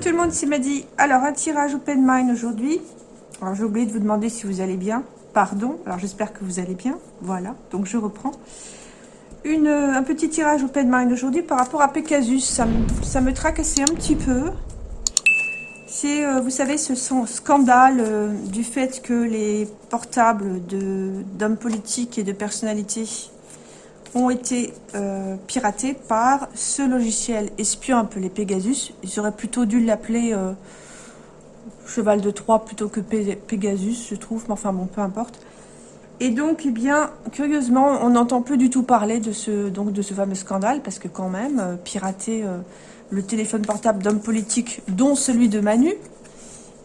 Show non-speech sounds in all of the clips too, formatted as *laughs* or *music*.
tout le monde, c'est Madi. Alors, un tirage open mind aujourd'hui. Alors, j'ai oublié de vous demander si vous allez bien. Pardon. Alors, j'espère que vous allez bien. Voilà. Donc, je reprends. Une, un petit tirage open mind aujourd'hui par rapport à Pegasus. Ça me, tracassait un petit peu. C'est, euh, vous savez, ce scandale euh, du fait que les portables d'hommes politiques et de personnalités ont été euh, piratés par ce logiciel espion appelé Pegasus. Ils auraient plutôt dû l'appeler euh, Cheval de Troie plutôt que Pegasus, je trouve, mais enfin bon, peu importe. Et donc, eh bien, curieusement, on n'entend plus du tout parler de ce, donc, de ce fameux scandale, parce que quand même, euh, pirater le téléphone portable d'hommes politiques, dont celui de Manu,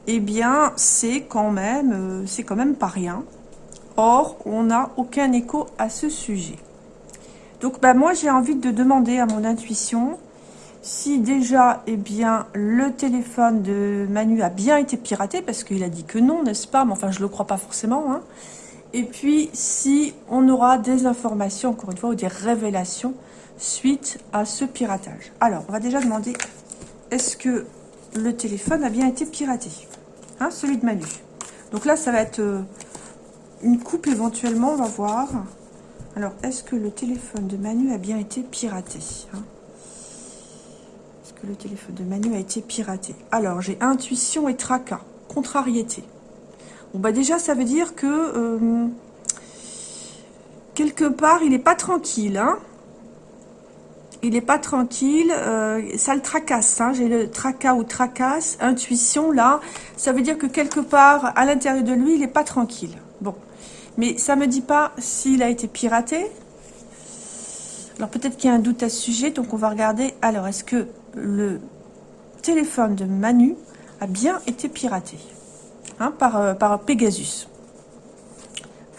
eh bien, c'est quand même, c'est quand même pas rien. Or, on n'a aucun écho à ce sujet. Donc bah, moi j'ai envie de demander à mon intuition si déjà eh bien, le téléphone de Manu a bien été piraté, parce qu'il a dit que non, n'est-ce pas? Mais enfin je ne le crois pas forcément. Hein. Et puis si on aura des informations, encore une fois, ou des révélations suite à ce piratage. Alors on va déjà demander, est-ce que le téléphone a bien été piraté hein, Celui de Manu? Donc là ça va être euh, une coupe éventuellement, on va voir. Alors, est-ce que le téléphone de Manu a bien été piraté hein? Est-ce que le téléphone de Manu a été piraté? Alors, j'ai intuition et tracas, contrariété. Bon, bah déjà, ça veut dire que... Euh, quelque part, il n'est pas tranquille, hein? Il n'est pas tranquille, euh, ça le tracasse, hein. j'ai le tracas ou tracasse, intuition là, ça veut dire que quelque part, à l'intérieur de lui, il n'est pas tranquille. Bon, mais ça ne me dit pas s'il a été piraté. Alors peut-être qu'il y a un doute à ce sujet, donc on va regarder. Alors, est-ce que le téléphone de Manu a bien été piraté hein, par, euh, par Pegasus?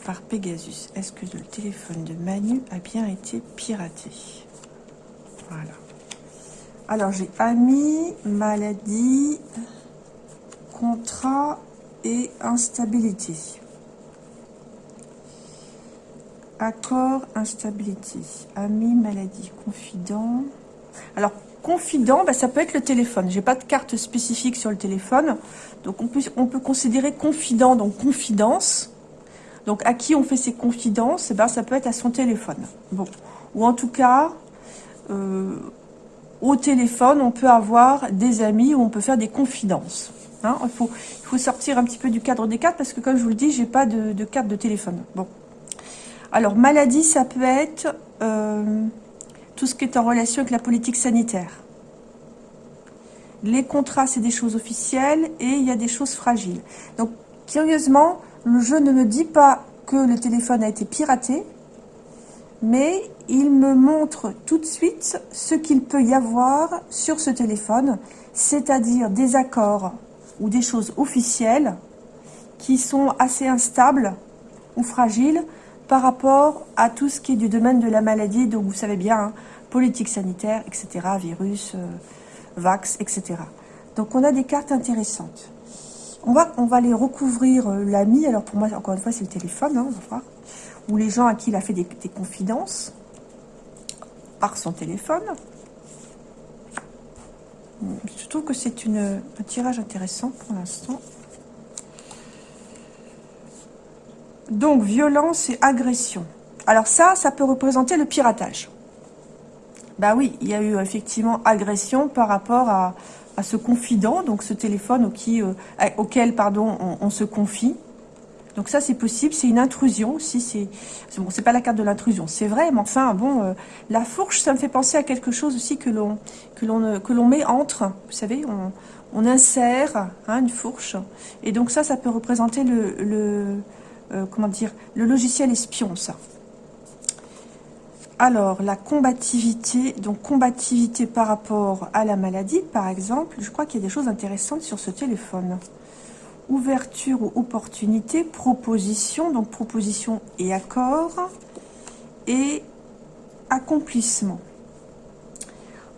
Par Pegasus. Est-ce que le téléphone de Manu a bien été piraté? Voilà. Alors, j'ai ami, maladie, contrat et instabilité. Accord, instabilité, ami, maladie, confident. Alors, confident, bah, ça peut être le téléphone. J'ai pas de carte spécifique sur le téléphone. Donc, on peut, on peut considérer confident, donc confidence. Donc, à qui on fait ses confidences bah, Ça peut être à son téléphone. Bon. Ou en tout cas, euh, au téléphone, on peut avoir des amis où on peut faire des confidences. Hein. il, faut, il faut sortir un petit peu du cadre des cartes parce que, comme je vous le dis, j'ai pas de, de carte de téléphone. Bon. Alors, maladie, ça peut être euh, tout ce qui est en relation avec la politique sanitaire. Les contrats, c'est des choses officielles et il y a des choses fragiles. Donc, curieusement, le jeu ne me dit pas que le téléphone a été piraté, mais il me montre tout de suite ce qu'il peut y avoir sur ce téléphone, c'est-à-dire des accords ou des choses officielles qui sont assez instables ou fragiles, par rapport à tout ce qui est du domaine de la maladie, donc vous savez bien, hein, politique sanitaire, etc., virus, euh, vax, etc. Donc on a des cartes intéressantes. On va, on les recouvrir euh, l'ami, alors pour moi, encore une fois, c'est le téléphone, hein, on va voir, ou les gens à qui il a fait des, confidences par son téléphone. Je trouve que c'est un tirage intéressant pour l'instant. Donc, violence et agression. Alors ça, ça peut représenter le piratage. Bah oui, il y a eu effectivement agression par rapport à, ce confident, donc ce téléphone euh, auquel pardon, on, se confie. Donc ça, c'est possible, c'est une intrusion aussi. C'est bon, c'est pas la carte de l'intrusion, c'est vrai, mais enfin, bon, euh, la fourche, ça me fait penser à quelque chose aussi que l'on que l'on que l'on met entre. Vous savez, on, insère hein, une fourche, et donc ça, ça peut représenter le euh, comment dire, le logiciel espion, ça. Alors, la combativité, donc combativité par rapport à la maladie, par exemple, je crois qu'il y a des choses intéressantes sur ce téléphone. Ouverture ou opportunité, proposition, donc proposition et accord, et accomplissement.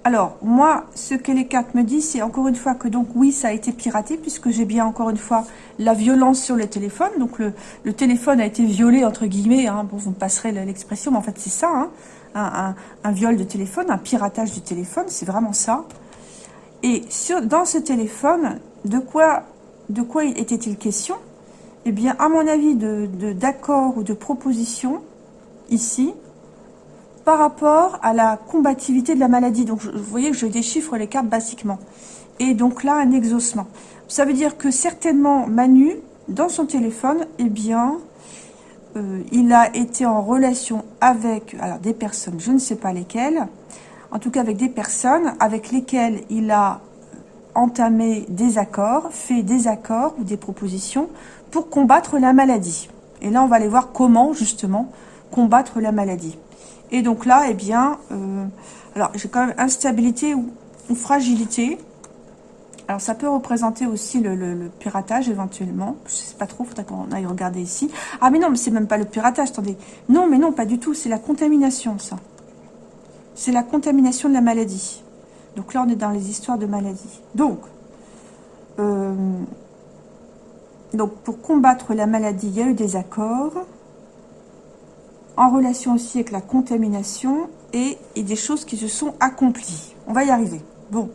Alors, moi, ce que les cartes me disent, c'est encore une fois que donc oui, ça a été piraté, puisque j'ai bien encore une fois la violence sur le téléphone. Donc le, téléphone a été violé, entre guillemets, hein. bon, vous me passerez l'expression, mais en fait c'est ça, hein. un, viol de téléphone, un piratage du téléphone, c'est vraiment ça. Et dans ce téléphone, de quoi, était-il question? Eh bien, à mon avis, d'accord ou de proposition, ici, par rapport à la combativité de la maladie. Donc, vous voyez que je déchiffre les cartes basiquement. Et donc là, un exaucement. Ça veut dire que certainement, Manu, dans son téléphone, eh bien, euh, il a été en relation avec des personnes, je ne sais pas lesquelles, en tout cas avec des personnes avec lesquelles il a entamé des accords, fait des accords ou des propositions pour combattre la maladie. Et là, on va aller voir comment, justement, combattre la maladie. Et donc là, eh bien, euh, alors j'ai quand même instabilité ou, fragilité. Alors ça peut représenter aussi le, piratage éventuellement. Je sais pas trop, faudrait qu'on aille regarder ici. Ah mais non, mais c'est même pas le piratage, attendez. Non, mais non, pas du tout, c'est la contamination ça. C'est la contamination de la maladie. Donc là, on est dans les histoires de maladie. Donc, euh, donc pour combattre la maladie, il y a eu des accords en relation aussi avec la contamination et, des choses qui se sont accomplies. On va y arriver. Bon.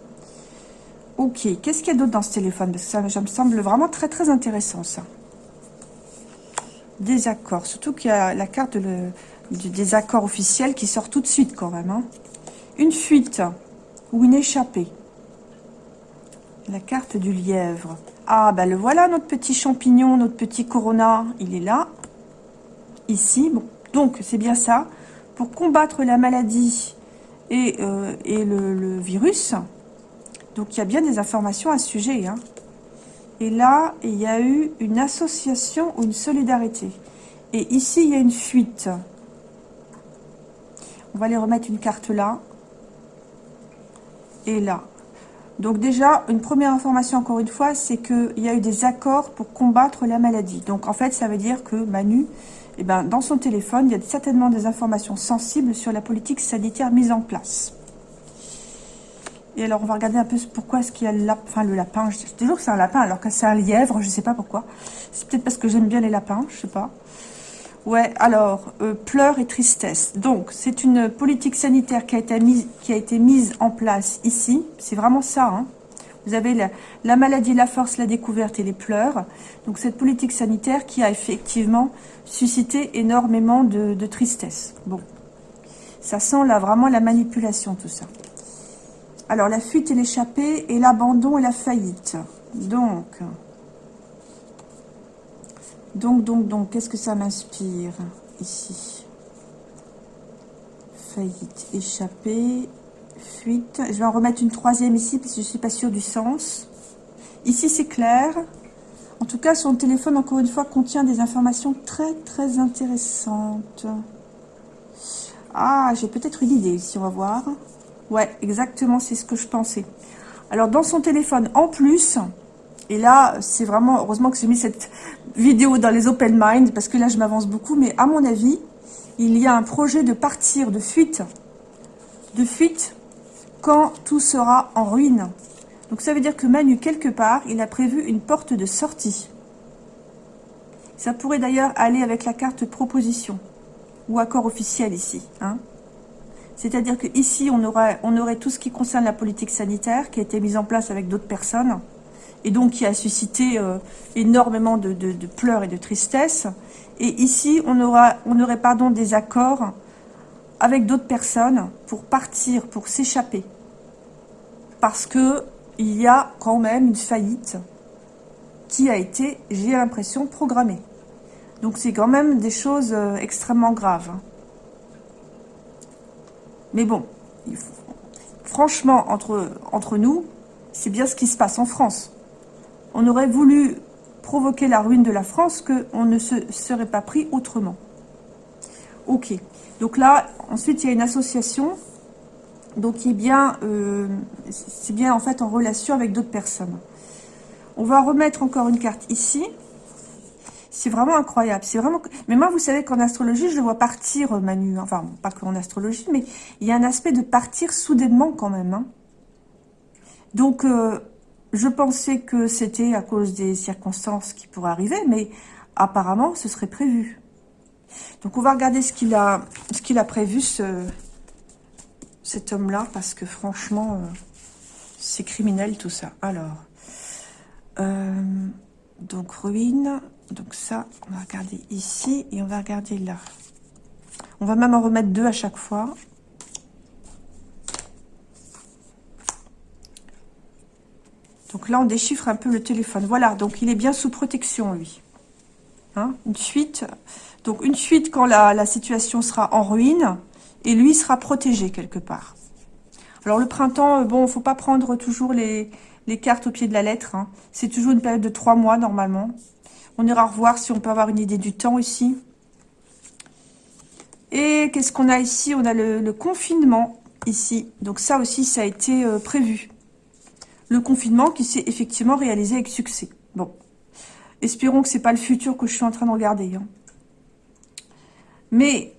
Ok, qu'est-ce qu'il y a d'autre dans ce téléphone? Parce que ça, me semble vraiment très très intéressant ça. Désaccord, surtout qu'il y a la carte du désaccord officiel qui sort tout de suite quand même. Hein. Une fuite ou une échappée. La carte du lièvre. Ah, ben le voilà, notre petit champignon, notre petit corona. Il est là. Ici, bon, donc, c'est bien ça. Pour combattre la maladie et, euh, le, virus, donc il y a bien des informations à ce sujet. Hein. Et là, il y a eu une association ou une solidarité. Et ici, il y a une fuite. On va aller remettre une carte là. Et là. Donc déjà, une première information, encore une fois, c'est qu'il y a eu des accords pour combattre la maladie. Donc en fait, ça veut dire que Manu eh ben, dans son téléphone, il y a certainement des informations sensibles sur la politique sanitaire mise en place. Et alors, on va regarder un peu pourquoi est-ce qu'il y a le, lapin, le lapin. Je dis toujours que c'est un lapin, alors que c'est un lièvre, je ne sais pas pourquoi. C'est peut-être parce que j'aime bien les lapins, je ne sais pas. Ouais, alors, euh, pleurs et tristesse. Donc, c'est une politique sanitaire qui a, été mise, qui a été mise en place ici. C'est vraiment ça, hein. Vous avez la, maladie, la force, la découverte et les pleurs. Donc cette politique sanitaire qui a effectivement suscité énormément de, tristesse. Bon, ça sent là vraiment la manipulation tout ça. Alors la fuite et l'échappée et l'abandon et la faillite. Donc, donc, donc, donc, qu'est-ce que ça m'inspire ici? Faillite, échappée, fuite. Je vais en remettre une troisième ici, parce que je ne suis pas sûre du sens. Ici, c'est clair. En tout cas, son téléphone, encore une fois, contient des informations très, très intéressantes. Ah, j'ai peut-être une idée ici, on va voir. Ouais, exactement, c'est ce que je pensais. Alors, dans son téléphone, en plus, et là, c'est vraiment, heureusement que j'ai mis cette vidéo dans les open mind, parce que là, je m'avance beaucoup, mais à mon avis, il y a un projet de partir, de fuite, de fuite quand tout sera en ruine. Donc ça veut dire que Manu, quelque part, il a prévu une porte de sortie. Ça pourrait d'ailleurs aller avec la carte proposition ou accord officiel ici. Hein. C'est-à-dire que ici on aurait, on aurait tout ce qui concerne la politique sanitaire qui a été mise en place avec d'autres personnes et donc qui a suscité euh, énormément de, pleurs et de tristesse. Et ici, on, aura, on aurait pardon, des accords avec d'autres personnes pour partir, pour s'échapper. Parce que il y a quand même une faillite qui a été, j'ai l'impression, programmée. Donc c'est quand même des choses euh, extrêmement graves. Mais bon, franchement, entre, entre nous, c'est bien ce qui se passe en France. On aurait voulu provoquer la ruine de la France qu'on ne se serait pas pris autrement. Ok. Donc là, ensuite, il y a une association donc euh, c'est bien en fait en relation avec d'autres personnes. On va remettre encore une carte ici. C'est vraiment incroyable. C'est vraiment. Mais moi, vous savez qu'en astrologie, je le vois partir, Manu. Enfin, pas qu'en astrologie, mais il y a un aspect de partir soudainement quand même. Hein. Donc, euh, je pensais que c'était à cause des circonstances qui pourraient arriver, mais apparemment, ce serait prévu. Donc on va regarder ce qu'il a, ce qu'il a prévu, ce, cet homme-là, parce que franchement, euh, C'est criminel tout ça. Alors, euh, donc ruine. Donc ça, on va regarder ici et on va regarder là. On va même en remettre deux à chaque fois. Donc là, on déchiffre un peu le téléphone. Voilà, donc il est bien sous protection, lui. Hein, une suite. Donc une suite quand la, situation sera en ruine et lui sera protégé quelque part. Alors le printemps, euh, bon, faut pas prendre toujours les, cartes au pied de la lettre. Hein. C'est toujours une période de trois mois normalement. On ira revoir si on peut avoir une idée du temps ici. Et qu'est-ce qu'on a ici? On a le, confinement ici. Donc ça aussi, ça a été euh, prévu. Le confinement qui s'est effectivement réalisé avec succès. Bon, espérons que c'est pas le futur que je suis en train de regarder. Hein. Mais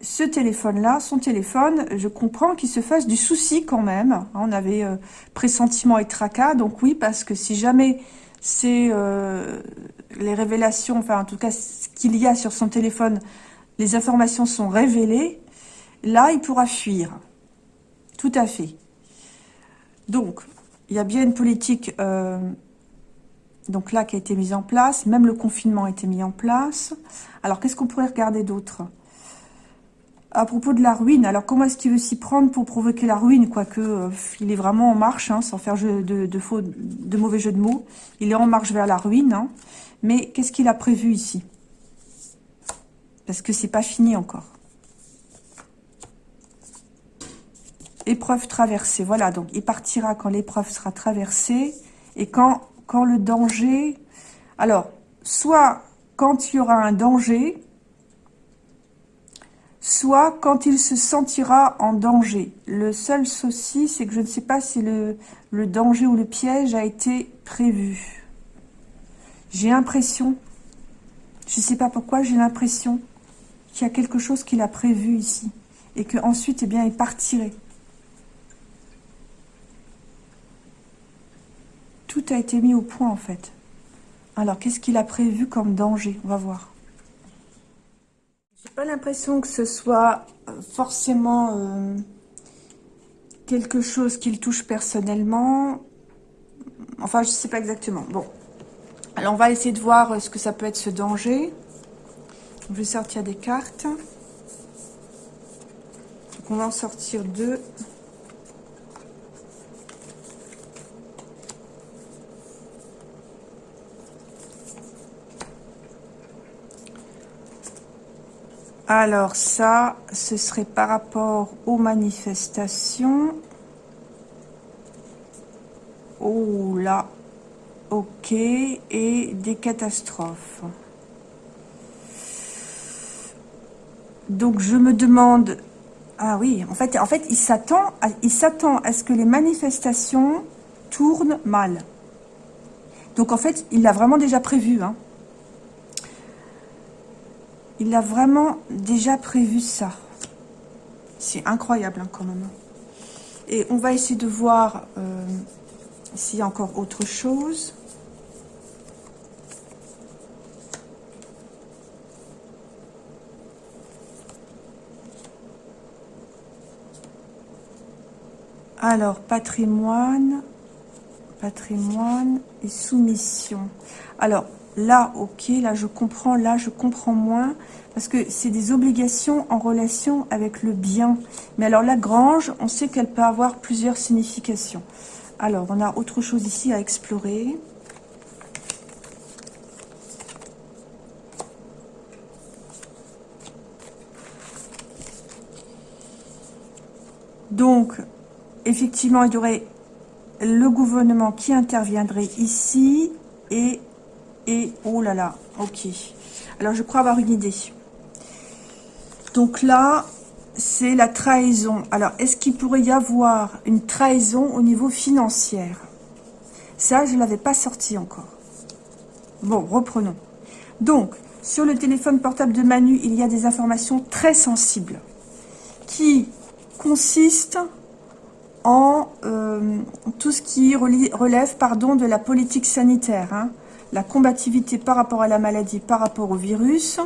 ce téléphone-là, son téléphone, je comprends qu'il se fasse du souci quand même. On avait euh, pressentiment et tracas, donc oui, parce que si jamais c'est euh, les révélations, enfin en tout cas ce qu'il y a sur son téléphone, les informations sont révélées, là il pourra fuir. Tout à fait. Donc, il y a bien une politique euh, donc là qui a été mise en place, même le confinement a été mis en place. Alors qu'est-ce qu'on pourrait regarder d'autre? À propos de la ruine, alors comment est-ce qu'il veut s'y prendre pour provoquer la ruine Quoique, euh, il est vraiment en marche, hein, sans faire de, mauvais jeu de mots. Il est en marche vers la ruine. Hein. Mais qu'est-ce qu'il a prévu ici? Parce que c'est pas fini encore. Épreuve traversée, voilà. Donc, il partira quand l'épreuve sera traversée. Et quand, quand le danger... Alors, soit quand il y aura un danger, soit quand il se sentira en danger. Le seul souci, c'est que je ne sais pas si le, danger ou le piège a été prévu. J'ai l'impression, je ne sais pas pourquoi, j'ai l'impression qu'il y a quelque chose qu'il a prévu ici. Et qu'ensuite, eh bien, il partirait. Tout a été mis au point, en fait. Alors, qu'est-ce qu'il a prévu comme danger? On va voir pas l'impression que ce soit euh, forcément euh, quelque chose qu'il touche personnellement. Enfin, je sais pas exactement. Bon. Alors, on va essayer de voir euh, ce que ça peut être ce danger. Je vais sortir des cartes. Donc, on va en sortir deux. Alors ça, ce serait par rapport aux manifestations. Oh là, ok, et des catastrophes. Donc je me demande, ah oui, en fait, en fait, il s'attend, il s'attend à ce que les manifestations tournent mal. Donc en fait, il l'a vraiment déjà prévu, hein. Il a vraiment déjà prévu ça. C'est incroyable hein, quand même. Et on va essayer de voir euh, s'il y a encore autre chose. Alors, patrimoine, patrimoine et soumission. Alors, Là, ok, là je comprends, là je comprends moins, parce que c'est des obligations en relation avec le bien. Mais alors la grange, on sait qu'elle peut avoir plusieurs significations. Alors, on a autre chose ici à explorer. Donc, effectivement, il y aurait le gouvernement qui interviendrait ici et et, oh là là, ok. Alors, je crois avoir une idée. Donc là, c'est la trahison. Alors, est-ce qu'il pourrait y avoir une trahison au niveau financier Ça, je ne l'avais pas sorti encore. Bon, reprenons. Donc, sur le téléphone portable de Manu, il y a des informations très sensibles qui consistent en euh, tout ce qui relève pardon, de la politique sanitaire. Hein la combativité par rapport à la maladie, par rapport au virus,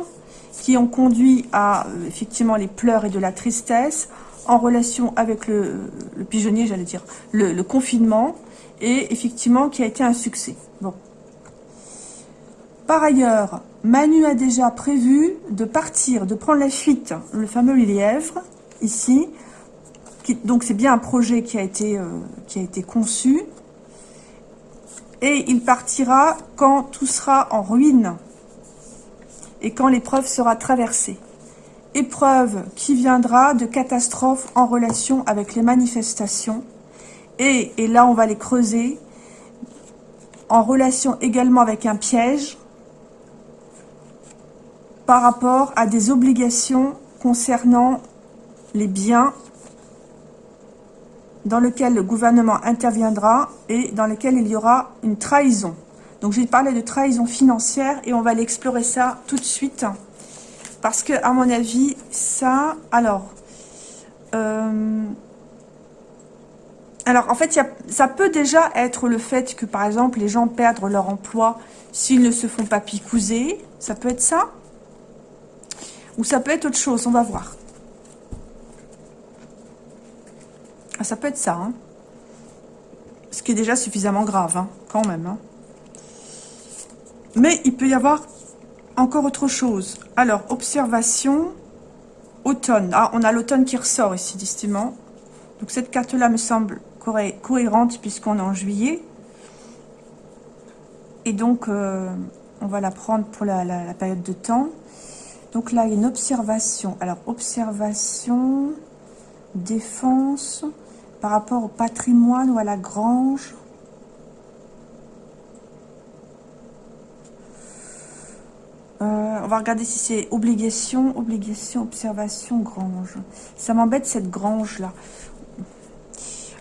qui ont conduit à euh, effectivement les pleurs et de la tristesse. en relation avec le, pigeonnier, j'allais dire, le, confinement, et effectivement qui a été un succès. Bon. Par ailleurs, Manu a déjà prévu de partir, de prendre la fuite, le fameux lièvre, ici. Donc c'est bien un projet qui a, été, euh, qui a été conçu. Et il partira quand tout sera en ruine et quand l'épreuve sera traversée. Épreuve qui viendra de catastrophes en relation avec les manifestations. Et, et là, on va les creuser en relation également avec un piège par rapport à des obligations concernant les biens dans lequel le gouvernement interviendra et dans lequel il y aura une trahison. Donc j'ai parlé de trahison financière et on va aller explorer ça tout de suite. Parce que, à mon avis, ça... Alors, euh, alors en fait, ça peut déjà être le fait que, par exemple, les gens perdent leur emploi s'ils ne se font pas picouser. Ça peut être ça. Ou ça peut être autre chose, on va voir. Ah, ça peut être ça. Hein. Ce qui est déjà suffisamment grave, hein, quand même. Hein. Mais il peut y avoir encore autre chose. Alors, observation, automne. Ah, on a l'automne qui ressort ici, distinctement. Donc cette carte-là me semble cohérente puisqu'on est en juillet. Et donc, euh, on va la prendre pour la, la, période de temps. Donc là, il y a une observation. Alors, observation, défense, par rapport au patrimoine ou à la grange. Euh, on va regarder si c'est obligation, obligation, observation, grange. Ça m'embête cette grange-là.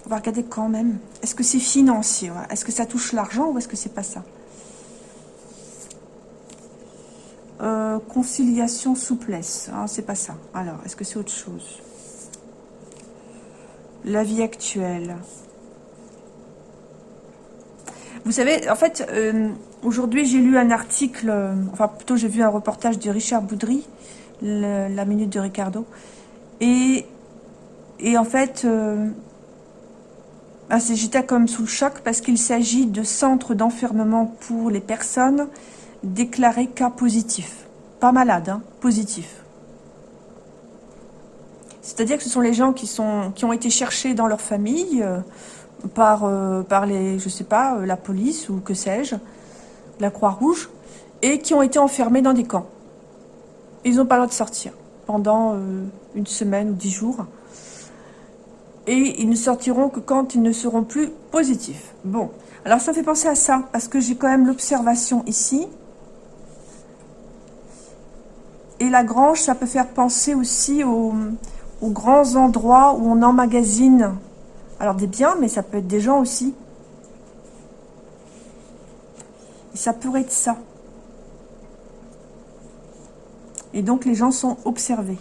On va regarder quand même. Est-ce que c'est financier Est-ce que ça touche l'argent ou est-ce que c'est pas ça? Euh, Conciliation, souplesse. Ah, c'est pas ça. Alors, est-ce que c'est autre chose? La vie actuelle. Vous savez, en fait, euh, aujourd'hui, j'ai lu un article, euh, enfin, plutôt, j'ai vu un reportage de Richard Boudry, La Minute de Ricardo, et, en fait, euh, ah, j'étais comme sous le choc parce qu'il s'agit de centres d'enfermement pour les personnes déclarées cas positifs. Pas malades, hein, positifs. C'est-à-dire que ce sont les gens qui, sont, qui ont été cherchés dans leur famille euh, par, euh, par les, je sais pas, euh, la police ou que sais-je, la Croix-Rouge, et qui ont été enfermés dans des camps. Ils n'ont pas le droit de sortir pendant une semaine ou dix jours. Et ils ne sortiront que quand ils ne seront plus positifs. Bon, alors ça fait penser à ça, parce que j'ai quand même l'observation ici. Et la grange, ça peut faire penser aussi au, aux grands endroits où on emmagasine, alors des biens, mais ça peut être des gens aussi. Et ça pourrait être ça. Et donc les gens sont observés.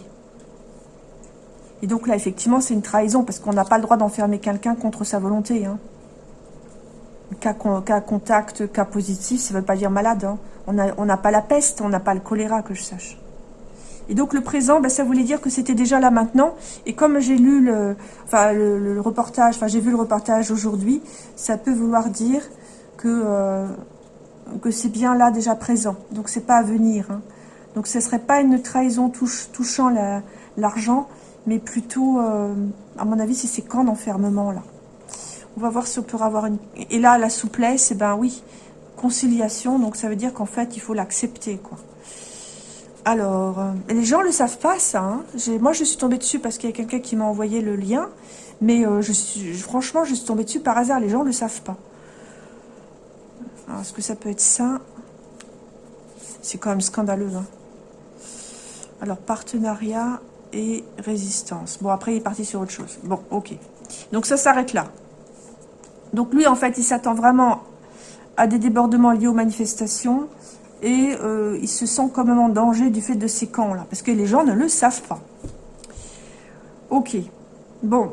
Et donc là, effectivement, c'est une trahison, parce qu'on n'a pas le droit d'enfermer quelqu'un contre sa volonté. Hein. Cas, contact, cas positif, ça ne veut pas dire malade. Hein. On n'a pas la peste, on n'a pas le choléra, que je sache. Et donc le présent, ben, ça voulait dire que c'était déjà là maintenant. Et comme j'ai lu le, reportage, enfin j'ai vu le reportage aujourd'hui, ça peut vouloir dire que, euh, que c'est bien là déjà présent. Donc c'est pas à venir. Hein. Donc ce serait pas une trahison touchant l'argent, mais plutôt, euh, à mon avis, c'est ces camps d'enfermement là. On va voir si on peut avoir une... Et là, la souplesse, et eh ben oui, conciliation, donc ça veut dire qu'en fait, il faut l'accepter, quoi. Alors, euh, les gens ne le savent pas, ça. Hein. Moi, je suis tombée dessus parce qu'il y a quelqu'un qui m'a envoyé le lien. Mais euh, franchement, je suis tombée dessus par hasard. Les gens ne le savent pas. Est-ce que ça peut être ça? C'est quand même scandaleux. Hein. Alors, partenariat et résistance. Bon, après, il est parti sur autre chose. Bon, ok. Donc, ça s'arrête là. Donc, lui, en fait, il s'attend vraiment à des débordements liés aux manifestations et euh, il se sent quand même en danger du fait de ces camps-là, parce que les gens ne le savent pas. Ok, bon,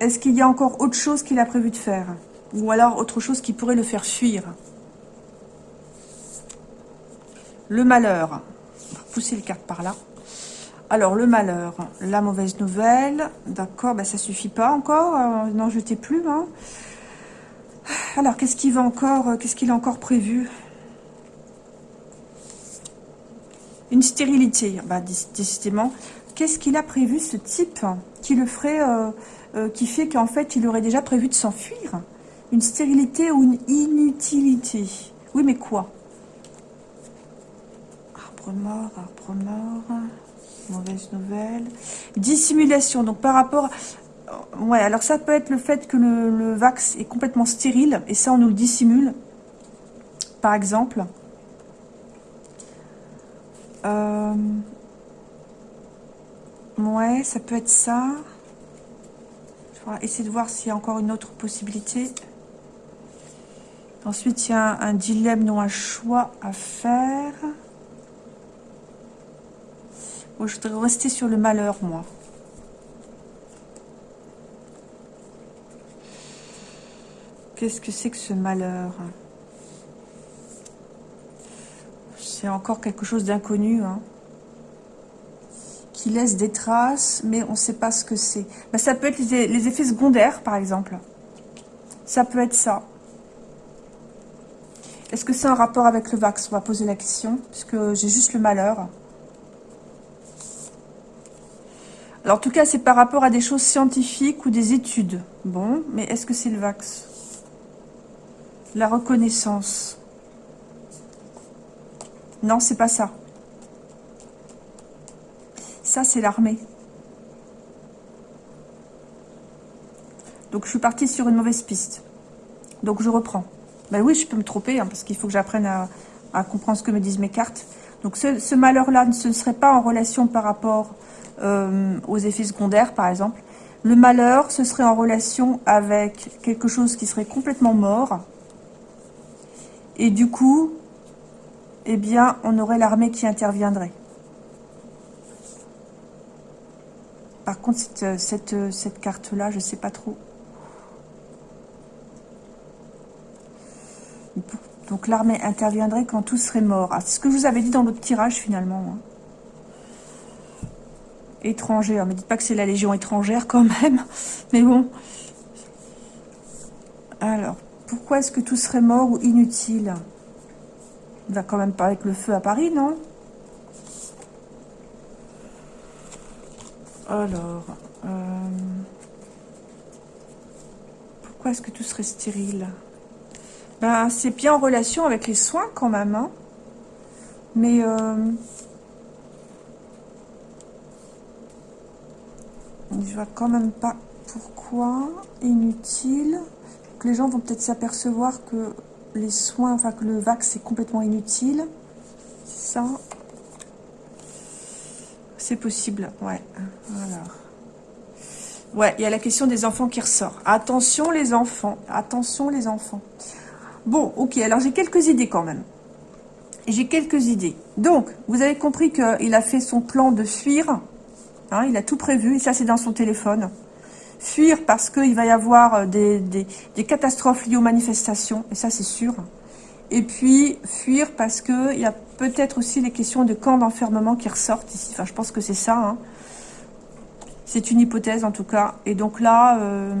est-ce qu'il y a encore autre chose qu'il a prévu de faire? Ou alors autre chose qui pourrait le faire fuir? Le malheur. On va pousser les cartes par là. Alors, le malheur, la mauvaise nouvelle. D'accord, ben ça suffit pas encore. Euh, N'en jetez plus. Hein. Alors, qu'est-ce qu'il va encore euh, Qu'est-ce qu'il a encore prévu? Une stérilité. Bah, décidément. Qu'est-ce qu'il a prévu, ce type, qui le ferait, euh, qui fait qu'en fait, il aurait déjà prévu de s'enfuir? Une stérilité ou une inutilité? Oui, mais quoi? Arbre mort, arbre mort... Mauvaise nouvelle. Dissimulation. Donc par rapport... Ouais, alors ça peut être le fait que le, vax est complètement stérile. Et ça, on nous le dissimule. Par exemple. Euh, ouais, ça peut être ça. Je vais essayer de voir s'il y a encore une autre possibilité. Ensuite, il y a un dilemme, non un choix à faire je voudrais rester sur le malheur, moi. Qu'est-ce que c'est que ce malheur? C'est encore quelque chose d'inconnu, hein, qui laisse des traces, mais on ne sait pas ce que c'est. Ben, ça peut être les, effets secondaires, par exemple. Ça peut être ça. Est-ce que c'est un rapport avec le vax? On va poser la question, puisque j'ai juste le malheur. En tout cas, c'est par rapport à des choses scientifiques ou des études. Bon, mais est-ce que c'est le vax? La reconnaissance. Non, c'est pas ça. Ça, c'est l'armée. Donc, je suis partie sur une mauvaise piste. Donc, je reprends. Ben oui, je peux me tromper, hein, parce qu'il faut que j'apprenne à, comprendre ce que me disent mes cartes. Donc, ce, malheur-là, ne serait pas en relation par rapport euh, aux effets secondaires, par exemple. Le malheur, ce serait en relation avec quelque chose qui serait complètement mort. Et du coup, eh bien, on aurait l'armée qui interviendrait. Par contre, cette, cette, cette carte-là, je ne sais pas trop. Donc l'armée interviendrait quand tout serait mort. Ah, c'est ce que je vous avais dit dans l'autre tirage finalement. Hein étrangère. Ne dites pas que c'est la Légion étrangère quand même. *laughs* Mais bon. Alors, pourquoi est-ce que tout serait mort ou inutile? Il va quand même pas avec le feu à Paris, non Alors, euh, pourquoi est-ce que tout serait stérile Ben, c'est bien en relation avec les soins quand même, hein Mais... Euh, Je vois quand même pas pourquoi. Inutile. les gens vont peut-être s'apercevoir que les soins, enfin que le vax est complètement inutile. Ça. C'est possible, ouais. Alors. Ouais, il y a la question des enfants qui ressort. Attention les enfants, attention les enfants. Bon, ok, alors j'ai quelques idées quand même. J'ai quelques idées. Donc, vous avez compris qu'il a fait son plan de fuir Hein, il a tout prévu, et ça c'est dans son téléphone. Fuir parce qu'il va y avoir euh, des, catastrophes liées aux manifestations, et ça c'est sûr. Et puis fuir parce qu'il y a peut-être aussi les questions de camps d'enfermement qui ressortent ici. Enfin, je pense que c'est ça. Hein. C'est une hypothèse en tout cas. Et donc là, euh,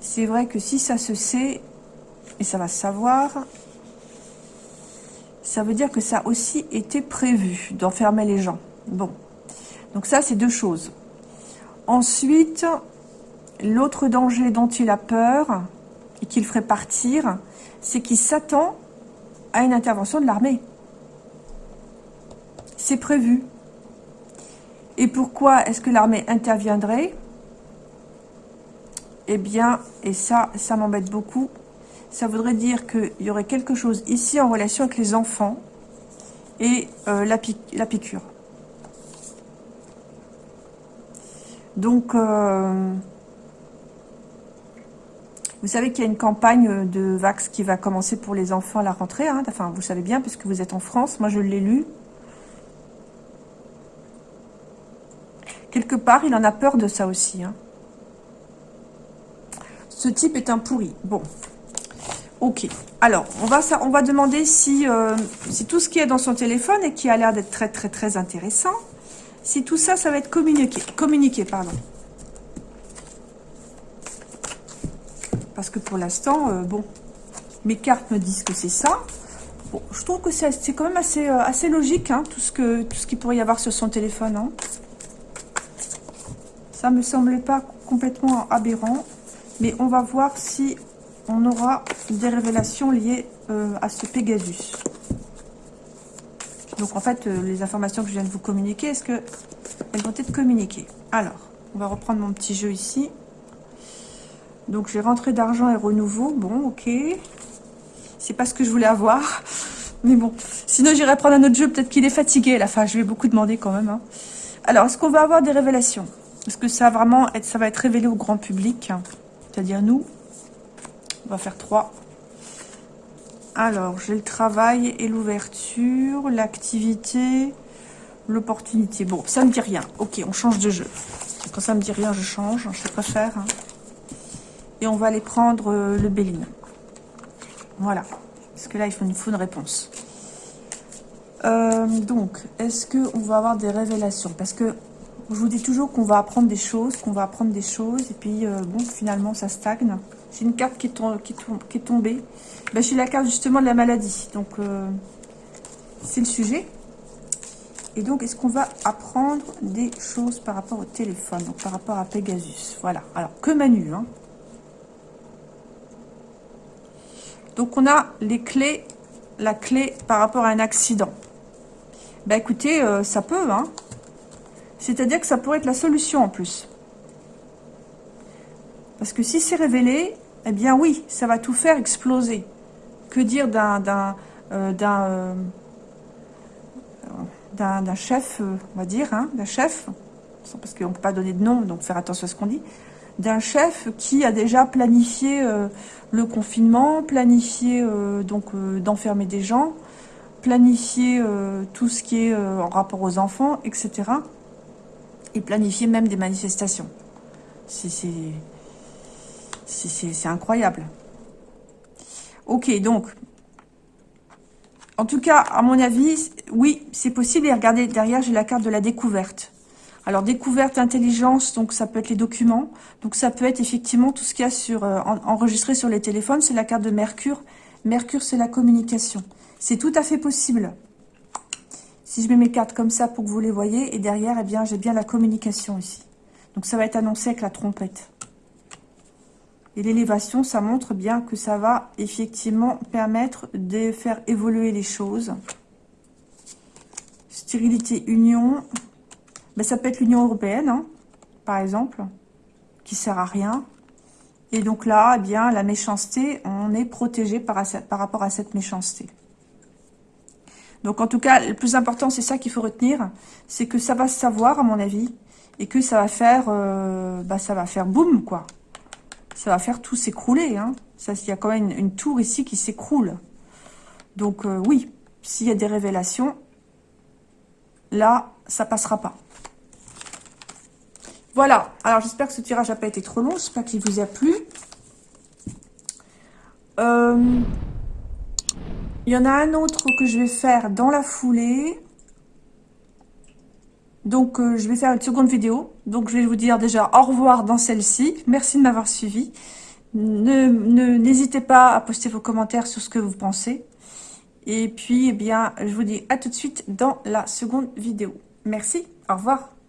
c'est vrai que si ça se sait, et ça va se savoir, ça veut dire que ça a aussi été prévu d'enfermer les gens. Bon, donc ça, c'est deux choses. Ensuite, l'autre danger dont il a peur et qu'il ferait partir, c'est qu'il s'attend à une intervention de l'armée. C'est prévu. Et pourquoi est-ce que l'armée interviendrait? Eh bien, et ça, ça m'embête beaucoup, ça voudrait dire qu'il y aurait quelque chose ici en relation avec les enfants et euh, la, la piqûre. Donc, euh, vous savez qu'il y a une campagne de Vax qui va commencer pour les enfants à la rentrée. Hein. Enfin, vous savez bien, puisque vous êtes en France. Moi, je l'ai lu. Quelque part, il en a peur de ça aussi. Hein. Ce type est un pourri. Bon. Ok. Alors, on va, on va demander si, euh, si tout ce qui est dans son téléphone et qui a l'air d'être très, très, très intéressant, si tout ça, ça va être communiqué. Communiqué, pardon. Parce que pour l'instant, euh, bon, mes cartes me disent que c'est ça. Bon, je trouve que c'est quand même assez, euh, logique, hein, tout ce qu'il pourrait y avoir sur son téléphone. Hein. Ça me semblait pas complètement aberrant. Mais on va voir si on aura des révélations liées euh, à ce Pegasus. Donc en fait, euh, les informations que je viens de vous communiquer, est-ce que elles vont être communiquées? Alors, on va reprendre mon petit jeu ici. Donc j'ai rentré d'argent et renouveau. Bon, ok. C'est pas ce que je voulais avoir. *laughs* Mais bon, sinon j'irai prendre un autre jeu. Peut-être qu'il est fatigué à la fin. Je vais beaucoup demander quand même. Hein. Alors, est-ce qu'on va avoir des révélations? Est-ce que ça va vraiment être, ça va être révélé au grand public? C'est-à-dire nous On va faire trois. Alors, j'ai le travail et l'ouverture, l'activité, l'opportunité. Bon, ça me dit rien. Ok, on change de jeu. Quand ça me dit rien, je change. Je préfère. Hein. Et on va aller prendre euh, le Béline. Voilà. Parce que là, il faut une, faut une réponse. Euh, donc, est-ce qu'on va avoir des révélations? Parce que je vous dis toujours qu'on va apprendre des choses, qu'on va apprendre des choses, et puis, euh, bon, finalement, ça stagne. J'ai une carte qui est tombée. Ben, J'ai la carte, justement, de la maladie. Donc, c'est le sujet. Et donc, est-ce qu'on va apprendre des choses par rapport au téléphone, donc par rapport à Pegasus? Voilà. Alors, que Manu, hein Donc, on a les clés, la clé par rapport à un accident. Ben, écoutez, euh, ça peut, hein. C'est-à-dire que ça pourrait être la solution en plus. Parce que si c'est révélé, eh bien oui, ça va tout faire exploser. Que dire d'un d'un euh, euh, chef, on va dire, hein, d'un chef, parce qu'on ne peut pas donner de nom, donc faire attention à ce qu'on dit, d'un chef qui a déjà planifié euh, le confinement, planifié euh, donc euh, d'enfermer des gens, planifié tout ce qui est en rapport aux enfants, etc. Et planifié même des manifestations. C'est incroyable. Ok, donc, en tout cas, à mon avis, oui, c'est possible. Et regardez, derrière, j'ai la carte de la découverte. Alors, découverte, intelligence, donc ça peut être les documents. Donc, ça peut être effectivement tout ce qu'il y a sur, euh, enregistré sur les téléphones. C'est la carte de Mercure. Mercure, c'est la communication. C'est tout à fait possible. Si je mets mes cartes comme ça pour que vous les voyez, et derrière, eh bien, j'ai bien la communication ici. Donc, ça va être annoncé avec la trompette. Et l'élévation, ça montre bien que ça va effectivement permettre de faire évoluer les choses. Stérilité, union, ben, ça peut être l'Union Européenne, hein, par exemple, qui sert à rien. Et donc là, eh bien, la méchanceté, on est protégé par, rapport à cette méchanceté. Donc en tout cas, le plus important, c'est ça qu'il faut retenir, c'est que ça va se savoir, à mon avis, et que ça va faire, euh, bah, ça va faire boum, quoi. Ça va faire tout s'écrouler, hein. Ça, il y a quand même une, tour ici qui s'écroule. Donc euh, oui, s'il y a des révélations, là, ça passera pas. Voilà, alors j'espère que ce tirage n'a pas été trop long, j'espère qu'il vous a plu. Euh, il y en a un autre que je vais faire dans la foulée. Donc, euh, je vais faire une seconde vidéo. Donc, je vais vous dire déjà au revoir dans celle-ci. Merci de m'avoir suivi. N'hésitez pas à poster vos commentaires sur ce que vous pensez. Et puis, eh bien, je vous dis à tout de suite dans la seconde vidéo. Merci, au revoir.